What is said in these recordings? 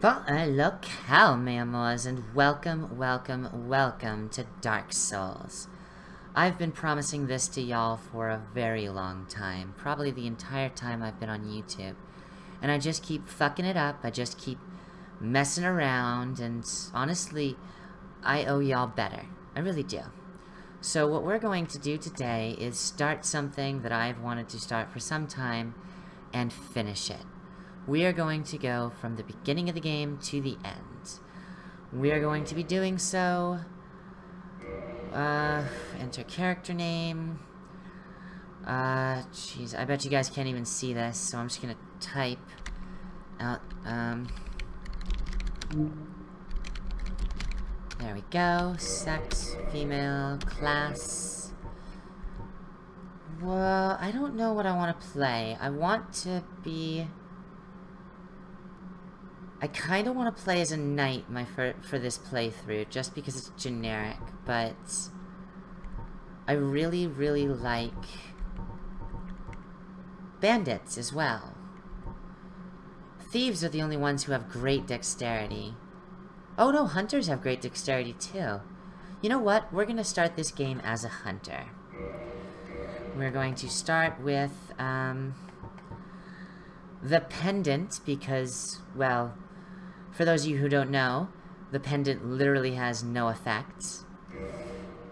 Well, locale, memoirs, and welcome, welcome, welcome to Dark Souls. I've been promising this to y'all for a very long time, probably the entire time I've been on YouTube. And I just keep fucking it up, I just keep messing around, and honestly, I owe y'all better. I really do. So what we're going to do today is start something that I've wanted to start for some time, and finish it. We are going to go from the beginning of the game to the end. We are going to be doing so... Uh, enter character name. Uh, jeez, I bet you guys can't even see this, so I'm just gonna type out, um... There we go. Sex, female, class. Well, I don't know what I want to play. I want to be... I kind of want to play as a knight my for, for this playthrough, just because it's generic, but... I really, really like... Bandits as well. Thieves are the only ones who have great dexterity. Oh no, hunters have great dexterity too. You know what? We're gonna start this game as a hunter. We're going to start with, um... The pendant, because, well, for those of you who don't know, the pendant literally has no effects.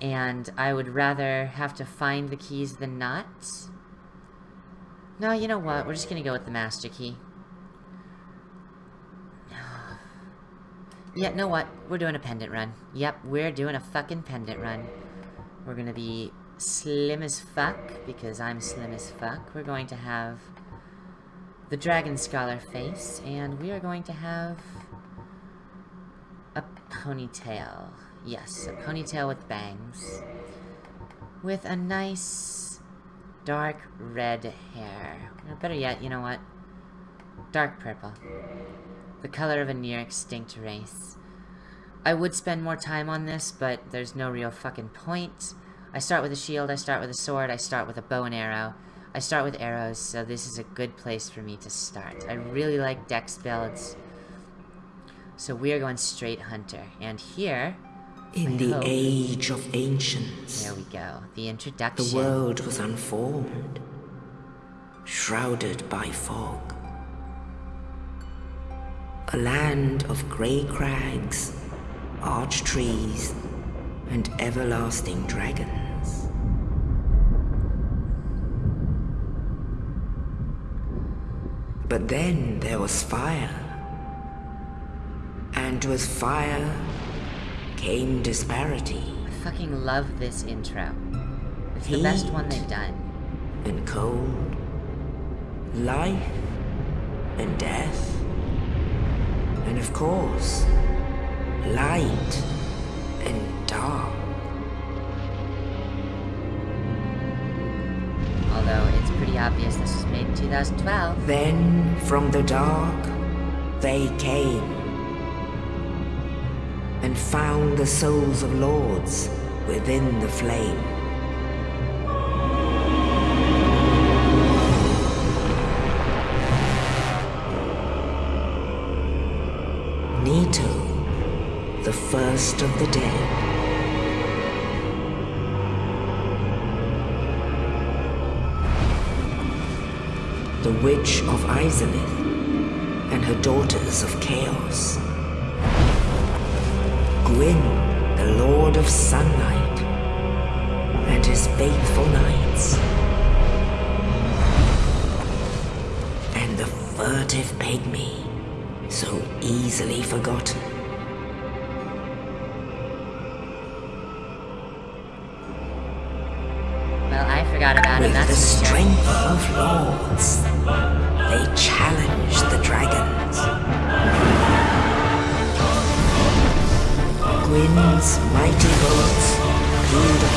And I would rather have to find the keys than not. No, you know what? We're just gonna go with the master key. Yeah, know what? We're doing a pendant run. Yep, we're doing a fucking pendant run. We're gonna be slim as fuck, because I'm slim as fuck. We're going to have the Dragon Scholar face, and we are going to have a ponytail. Yes, a ponytail with bangs. With a nice dark red hair. Or better yet, you know what? Dark purple. The color of a near extinct race. I would spend more time on this, but there's no real fucking point. I start with a shield, I start with a sword, I start with a bow and arrow. I start with arrows, so this is a good place for me to start. I really like dex builds. So we are going straight hunter. And here... In the hope, age of ancients... There we go. The introduction. The world was unformed. Shrouded by fog. A land of grey crags, arch trees, and everlasting dragons. But then there was fire. And with fire came disparity. I fucking love this intro. It's Heat the best one they've done. And cold. Life and death. And of course, light and dark. Although it's pretty obvious this was made in 2012. Then, from the dark, they came and found the souls of lords within the flame. Nito, the first of the dead. The Witch of Izalith and her daughters of Chaos. Gwyn, the Lord of Sunlight, and his faithful knights. And the furtive pygmy, so easily forgotten. Well, I forgot about With him, that's the strength of lords, they challenged Gwyn's mighty bullets peeled the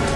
their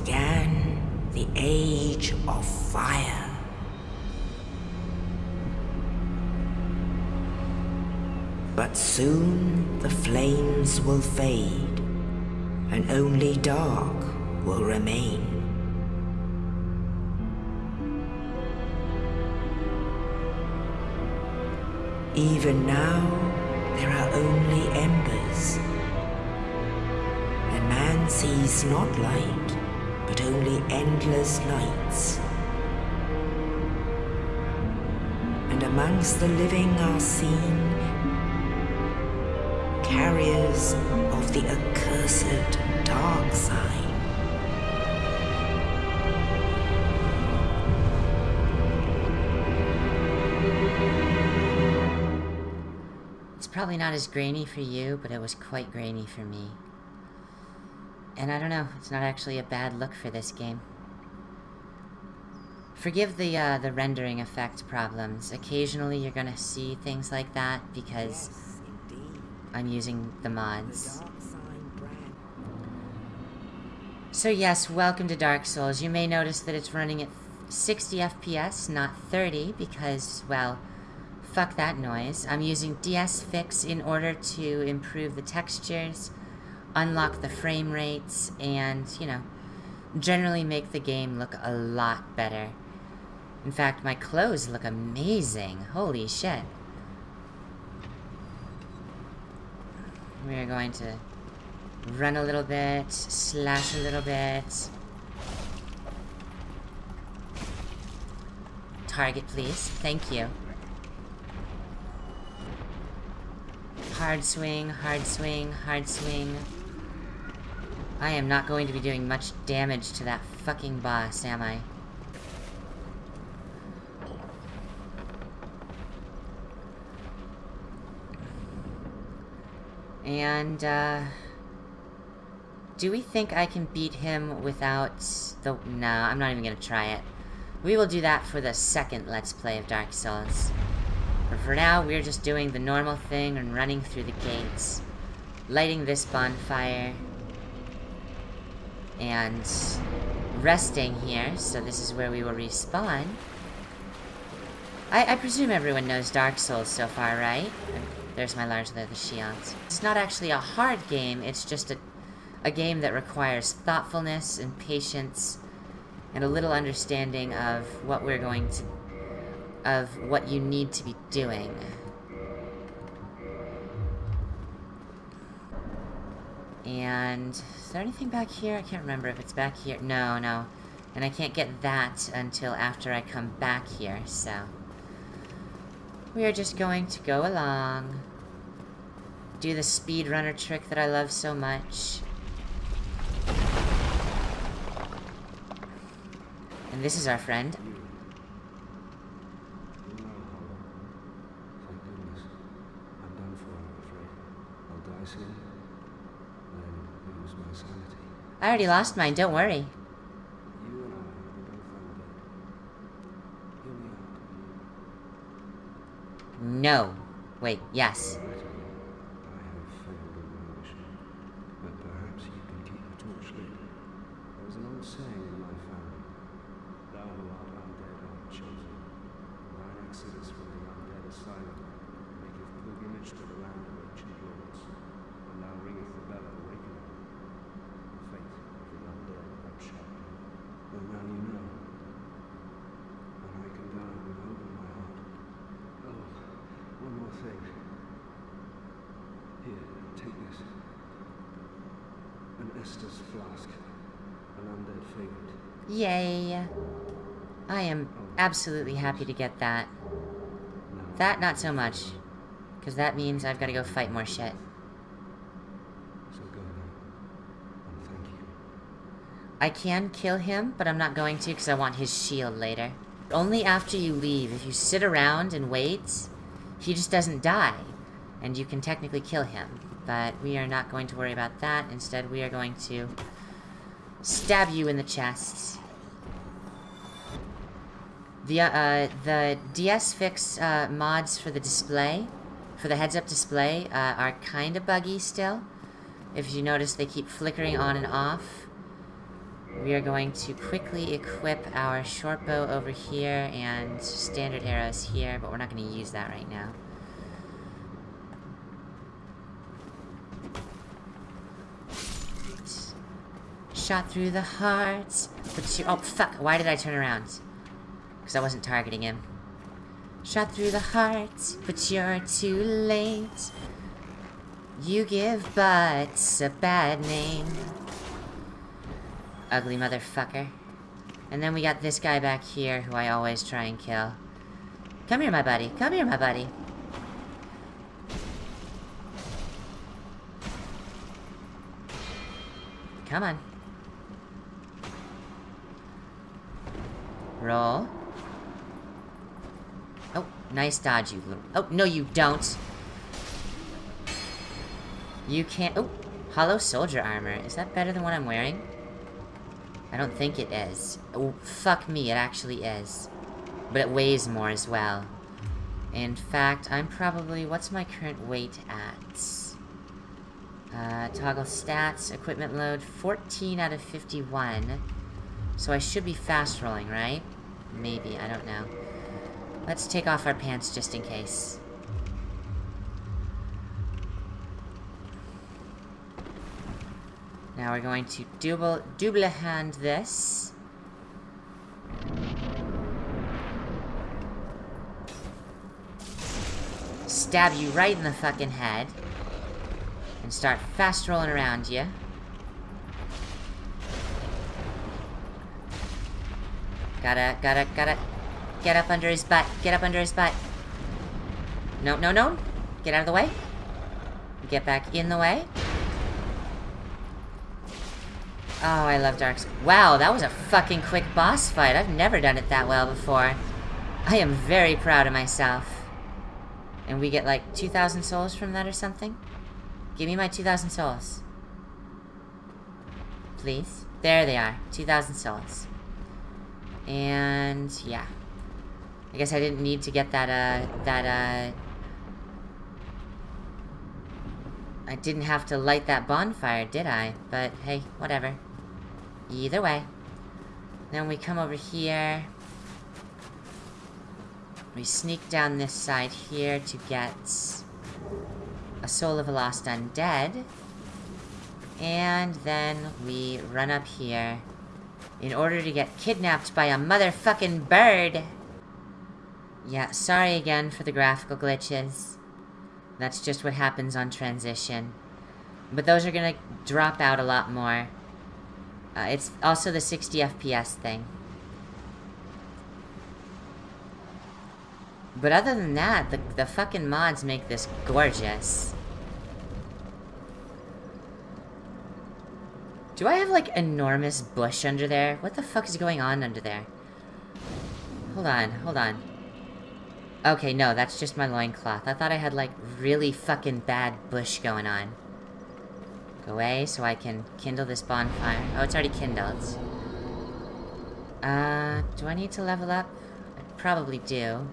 the Age of Fire. But soon the flames will fade, and only dark will remain. Even now, there are only embers. And man sees not light, only endless nights. And amongst the living are seen carriers of the accursed dark side. It's probably not as grainy for you, but it was quite grainy for me. And I don't know, it's not actually a bad look for this game. Forgive the, uh, the rendering effect problems. Occasionally you're gonna see things like that because Yes. I'm using the The mods. brand. So yes, welcome to Dark Souls. You may notice that it's running at 60 FPS, not 30, because, well, fuck that noise. I'm using DS Fix in order to improve the textures, unlock the frame rates, and, you know, generally make the game look a lot better. In fact, my clothes look amazing. Holy shit. We are going to run a little bit, slash a little bit. Target, please. Thank you. Hard swing, hard swing, hard swing. I am not going to be doing much damage to that fucking boss, am I? And, uh... Do we think I can beat him without the... No, I'm not even gonna try it. We will do that for the second Let's Play of Dark Souls. But for now, we're just doing the normal thing and running through the gates. Lighting this bonfire. And... Resting here, so this is where we will respawn. I, I presume everyone knows Dark Souls so far, right? There's my large leather shields. It's not actually a hard game, it's just a, a game that requires thoughtfulness and patience and a little understanding of what we're going to... of what you need to be doing. And... Is there anything back here? I can't remember if it's back here. No, no. And I can't get that until after I come back here, so... We are just going to go along. Do the speedrunner trick that I love so much. And this is our friend. No, Thank goodness. I'm done for, I'm afraid. I'll die soon. Then lose my sanity. I already lost mine, don't worry. You and I are both undead. Hear me out. No. Wait, yes. I have failed in my mission, but perhaps you can keep the torch lit. There is an old saying in my family: "Thou who art undead art chosen." Thine exodus from the undead asylum maketh pilgrimage to the land of ancient lords, and thou ringeth the bell of awakening. The fate of the undead thou shalt know. Well, now you know, and I can die with hope in my heart. Oh, one more thing. Here, take this. Estus flask. An undead favorite. Yay. I am absolutely happy to get that. That, not so much. Because that means I've got to go fight more shit. so go. And thank you. I can kill him, but I'm not going to because I want his shield later. Only after you leave, if you sit around and wait, he just doesn't die. And you can technically kill him. But we are not going to worry about that. Instead, we are going to stab you in the chest. The, uh, the DS Fix uh, mods for the display, for the heads-up display, uh, are kind of buggy still. If you notice, they keep flickering on and off. we are going to quickly equip our short bow over here and standard arrows here, but we're not going to use that right now. Shot through the heart. But you- oh, fuck. Why did I turn around? Because I wasn't targeting him. Shot through the heart, but you're too late. You give butts a bad name. Ugly motherfucker. And then we got this guy back here who I always try and kill. Come here, my buddy. Come here, my buddy. Come on. Roll. Oh, nice dodge, you little... Oh, no you don't. You can't... Oh, hollow soldier armor. Is that better than what I'm wearing? I don't think it is. Oh, fuck me, it actually is. But it weighs more as well. In fact, I'm probably... What's my current weight at? Uh, toggle stats, equipment load, 14 out of 51. So I should be fast rolling, right? Maybe, I don't know. Let's take off our pants just in case. Now we're going to double, double hand this. Stab you right in the fucking head. And start fast rolling around you. Gotta, gotta, gotta get up under his butt. Get up under his butt. No, no, no. Get out of the way. Get back in the way. Oh, I love Dark Souls. Wow, that was a fucking quick boss fight. I've never done it that well before. I am very proud of myself. And we get like 2,000 souls from that or something? Give me my 2,000 souls. Please. There they are. 2,000 souls. And, yeah. I guess I didn't need to get that, uh, that, uh... I didn't have to light that bonfire, did I? But, hey, whatever. Either way. Then we come over here. We sneak down this side here to get a Soul of a Lost Undead. And then we run up here in order to get kidnapped by a motherfucking bird. Yeah, sorry again for the graphical glitches. That's just what happens on transition. But those are gonna drop out a lot more. Uh, it's also the 60 FPS thing. But other than that, the, the fucking mods make this gorgeous. Do I have, like, enormous bush under there? What the fuck is going on under there? Hold on, hold on. Okay, no, that's just my loincloth. I thought I had, like, really fucking bad bush going on. Go away so I can kindle this bonfire. Oh, it's already kindled. Uh, do I need to level up? I probably do.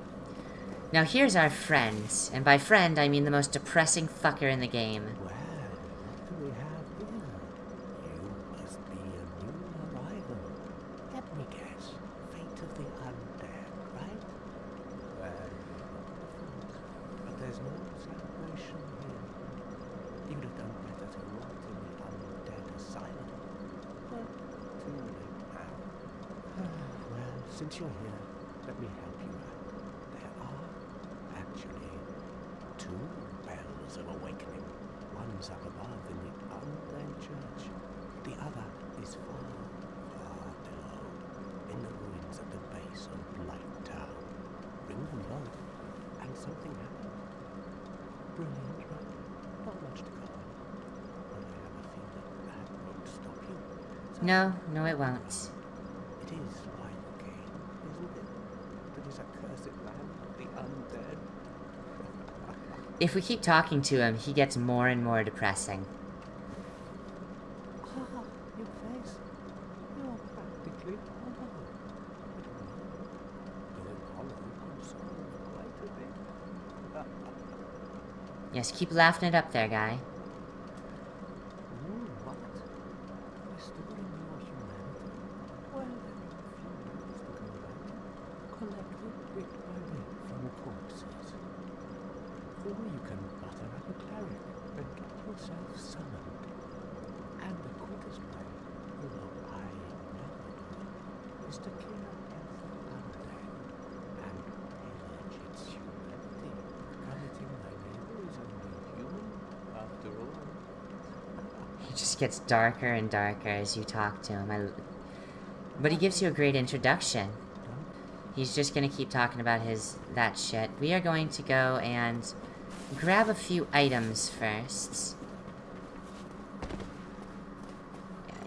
Now here's our friend. And by friend, I mean the most depressing fucker in the game. Well, what do we have here? You must be a new arrival. Let me guess. Fate of the undead, right? Well, but there's no celebration here. You'd have done better to rot in the undead asylum. But too late now. well, since you're here, let me help you out. There are actually two bells of awakening. One's up above in the undead church. The other is far, far below, in the ruins at the base of Blight Town. Ring them both, and something happens. Brilliant, right? Not much to go on. But I have a feeling that won't stop you. So No, no it won't. it is Lionel Kane, isn't it? That is accursed land of the undead. If we keep talking to him, he gets more and more depressing. Ah, your face. You're practically hollow. Going hollow can solve quite a bit. Yes, keep laughing it up there, guy. Ooh, what? Restoring your humanity. is to clean up every undead and pillage its humanity. Coveting my neighbor is only human, after all. He just gets darker and darker as you talk to him. I, but he gives you a great introduction. He's just gonna keep talking about his that shit. We are going to go and grab a few items first.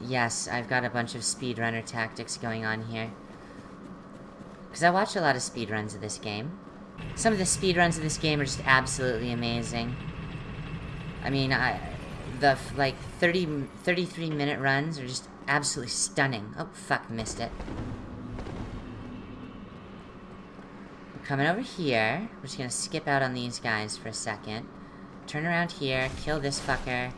Yes, I've got a bunch of speedrunner tactics going on here. Because I watch a lot of speedruns of this game. Some of the speedruns of this game are just absolutely amazing. I mean, I, the, like, 30, 33 minute runs are just absolutely stunning. Oh, fuck, missed it. We're coming over here. We're just gonna skip out on these guys for a second. Turn around here, kill this fucker.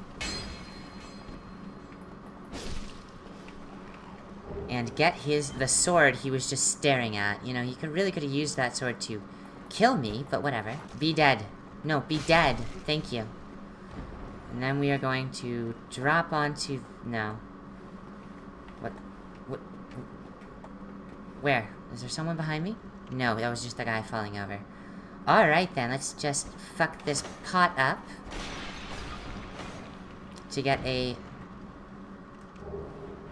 And get his- the sword he was just staring at. You know, he could really could have used that sword to kill me, but whatever. Be dead. No, be dead. Thank you. And then we are going to drop onto... No. What? What? Where? Is there someone behind me? No, that was just the guy falling over. Alright then, let's just fuck this pot up. To get a...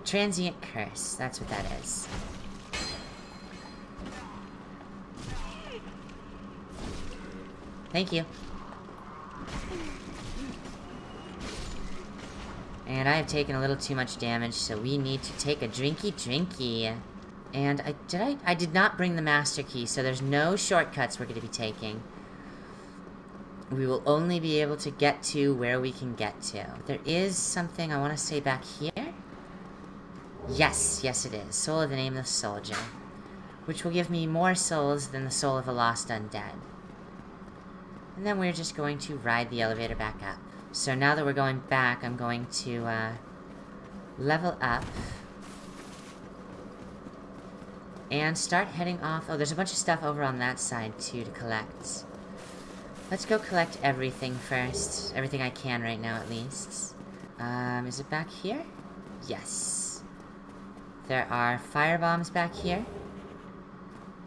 Transient curse. That's what that is. Thank you. And I have taken a little too much damage, so we need to take a drinky drinky. And I did I I did not bring the master key, so there's no shortcuts we're going to be taking. We will only be able to get to where we can get to. There is something I want to say back here. Yes, yes it is. Soul of the Nameless Soldier. Which will give me more souls than the soul of a lost undead. And then we're just going to ride the elevator back up. So now that we're going back, I'm going to, uh, level up. And start heading off. Oh, there's a bunch of stuff over on that side, too, to collect. Let's go collect everything first. Everything I can right now, at least. Um, is it back here? Yes. There are fire bombs back here.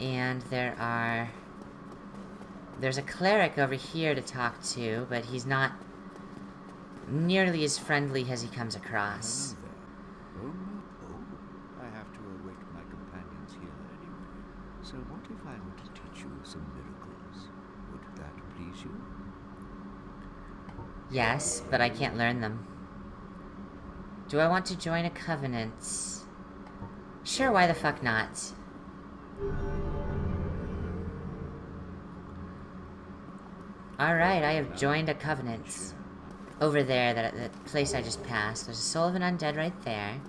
And there are... There's a cleric over here to talk to, but he's not nearly as friendly as he comes across. Oh, oh. I have to await my companions here anyway. So what if I were to teach you some miracles? Would that please you? Yes, but I can't learn them. Do I want to join a covenant? Sure, why the fuck not? Alright, I have joined a covenant. Over there, that, that place I just passed. There's a soul of an undead right there.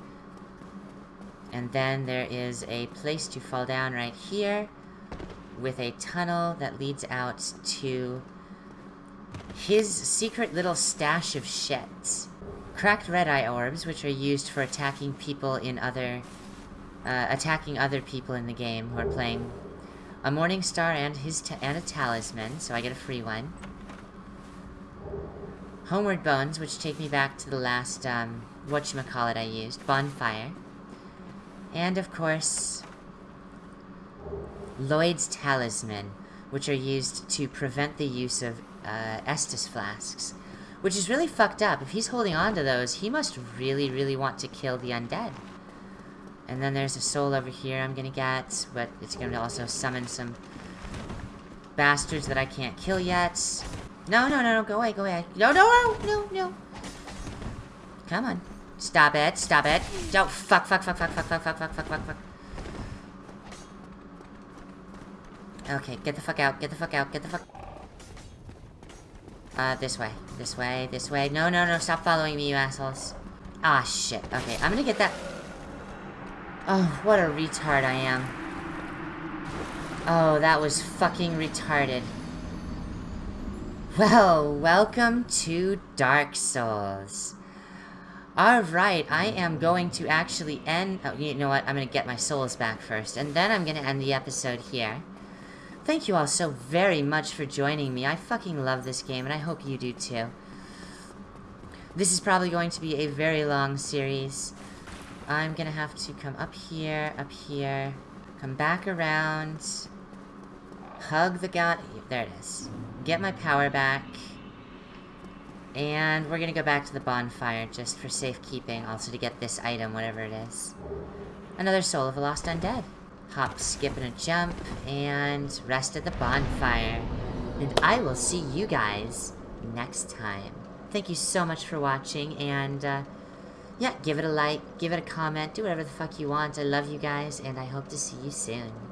And then there is a place to fall down right here. With a tunnel that leads out to his secret little stash of shit. Cracked red eye orbs, which are used for attacking people in other... Uh, attacking other people in the game who are playing a Morning Star and his and a Talisman, so I get a free one. Homeward Bones, which take me back to the last, um, whatchamacallit I used, Bonfire. And, of course, Lloyd's Talisman, which are used to prevent the use of, uh, Estus Flasks. Which is really fucked up. If he's holding on to those, he must really, really want to kill the undead. And then there's a soul over here I'm gonna get, but it's gonna also summon some bastards that I can't kill yet. No, no, no, no, go away, go away. No, no, no, no, no. Come on. Stop it, stop it. Don't, fuck, fuck, fuck, fuck, fuck, fuck, fuck, fuck, fuck, fuck, fuck. Okay, get the fuck out, get the fuck out, get the fuck... Uh, this way, this way, this way. No, no, no, stop following me, you assholes. Ah, shit. Okay, I'm gonna get that... Oh, what a retard I am. Oh, that was fucking retarded. Well, welcome to Dark Souls. Alright, I am going to actually end... Oh, you know what? I'm going to get my souls back first, and then I'm going to end the episode here. Thank you all so very much for joining me. I fucking love this game, and I hope you do too. This is probably going to be a very long series. I'm gonna have to come up here, up here, come back around, hug the god. There it is. Get my power back. And we're gonna go back to the bonfire just for safekeeping, also to get this item, whatever it is. Another Soul of a Lost Undead. Hop, skip, and a jump, and rest at the bonfire. And I will see you guys next time. Thank you so much for watching, and uh, yeah, give it a like, give it a comment, do whatever the fuck you want. I love you guys, and I hope to see you soon.